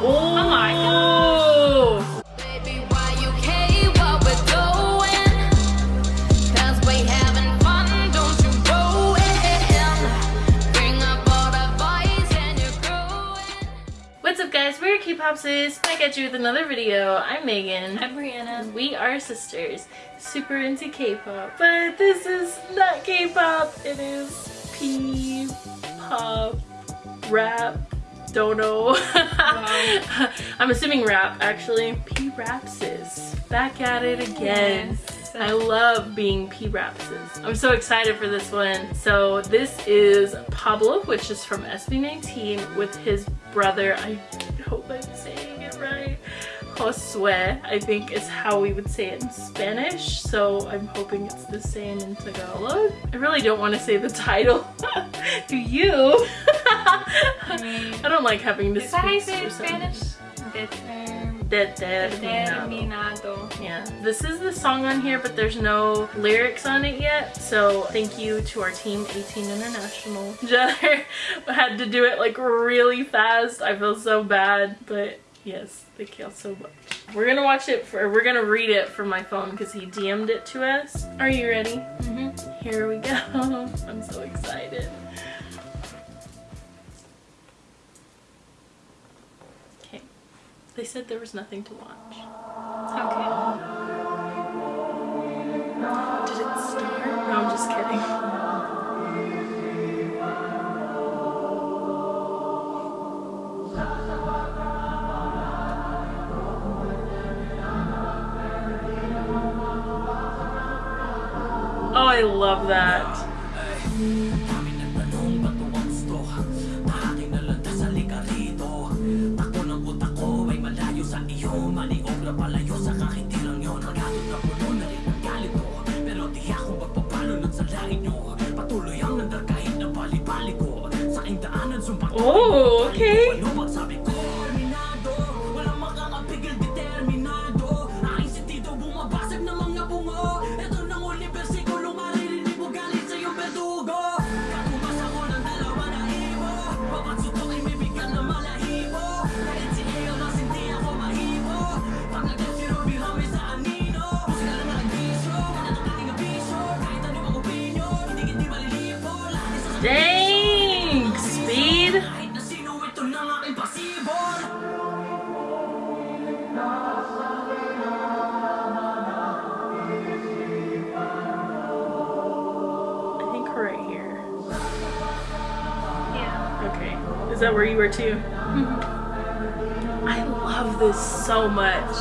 Oh, my god. Baby, why you care what we're doing? Cause we having fun, don't you go in. Bring up all the boys and you're growing. What's up guys, we're K-Pop Sis, back at you with another video. I'm Megan. I'm Brianna. We are sisters, super into K-pop. But this is not K-pop, it is P-pop, rap, don't know. I'm assuming rap actually. P-Rapsis, back at it again. Yes. I love being P-Rapsis. I'm so excited for this one. So this is Pablo, which is from SB19 with his brother. I hope I'm saying it right. Josue, I think is how we would say it in Spanish. So I'm hoping it's the same in Tagalog. I really don't want to say the title to you. I mean, I don't like having to is that how you speak say it in through something. Spanish? Determinado. Yeah, this is the song on here, but there's no lyrics on it yet. So thank you to our team, 18 International. Jenner had to do it like really fast. I feel so bad, but yes, thank y'all so much. We're gonna watch it for, we're gonna read it from my phone because he DM'd it to us. Are you ready? Mhm. Here we go. I'm so excited. Okay, they said there was nothing to watch. Okay. Oh, I love that. Oh, okay. Okay. Is that where you were too? Mm-hmm. I love this so much.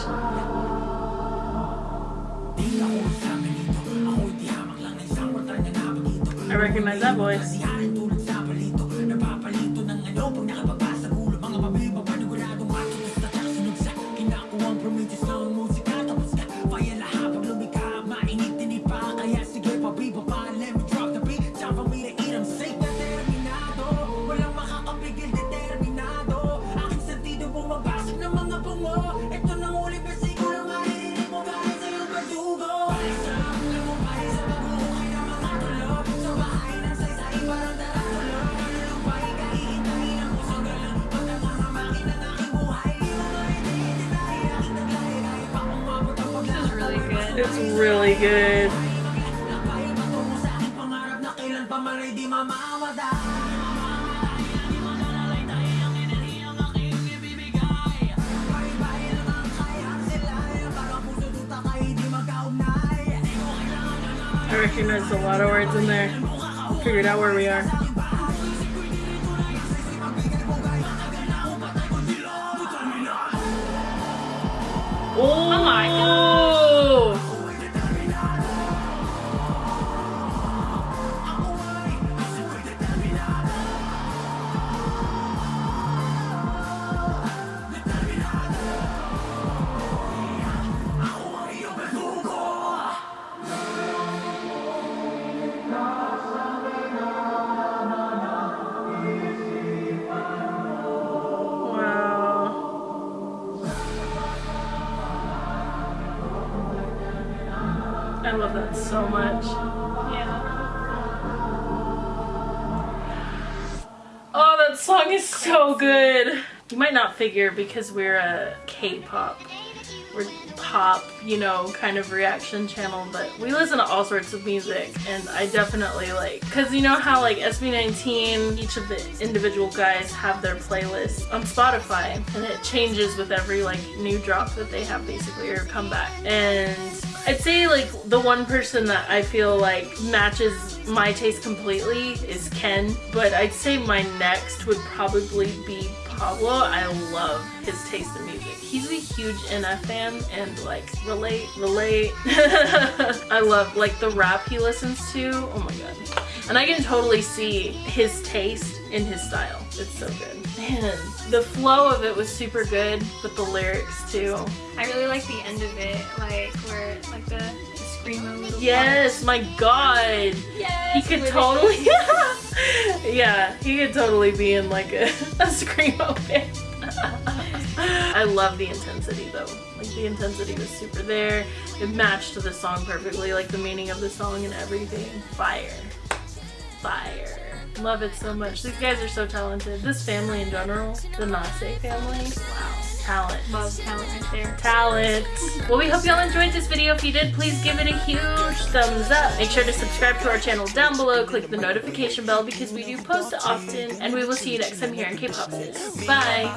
I recognize that voice. It's really good. I recognize a lot of words in there. Figured out where we are. I love that so much. Yeah. Oh, that song is so good. You might not figure because we're a K-pop we're pop, you know, kind of reaction channel, but we listen to all sorts of music and I definitely like, cause you know how like SB19, each of the individual guys have their playlist on Spotify and it changes with every like new drop that they have basically or comeback. And I'd say like the one person that I feel like matches my taste completely is Ken, but I'd say my next would probably be Pablo. I love his taste in music. He's a huge NF fan and like relate, relate. I love like the rap he listens to. Oh my god. And I can totally see his taste in his style. It's so good. Man, the flow of it was super good, but the lyrics too. I really like the end of it, like where like the, the screamo little Yes, my god. Yes, He could with totally Yeah, he could totally be in like a, a screamo band. I love the intensity though. Like the intensity was super there. It matched the song perfectly, like the meaning of the song and everything. Fire. Fire. Love it so much. These guys are so talented. This family in general, the Nase family, wow. Talent. Love talent right there. talent. Well, we hope y'all enjoyed this video. If you did, please give it a huge thumbs up. Make sure to subscribe to our channel down below. Click the notification bell because we do post often. And we will see you next time here in K-Pop Sis. Bye.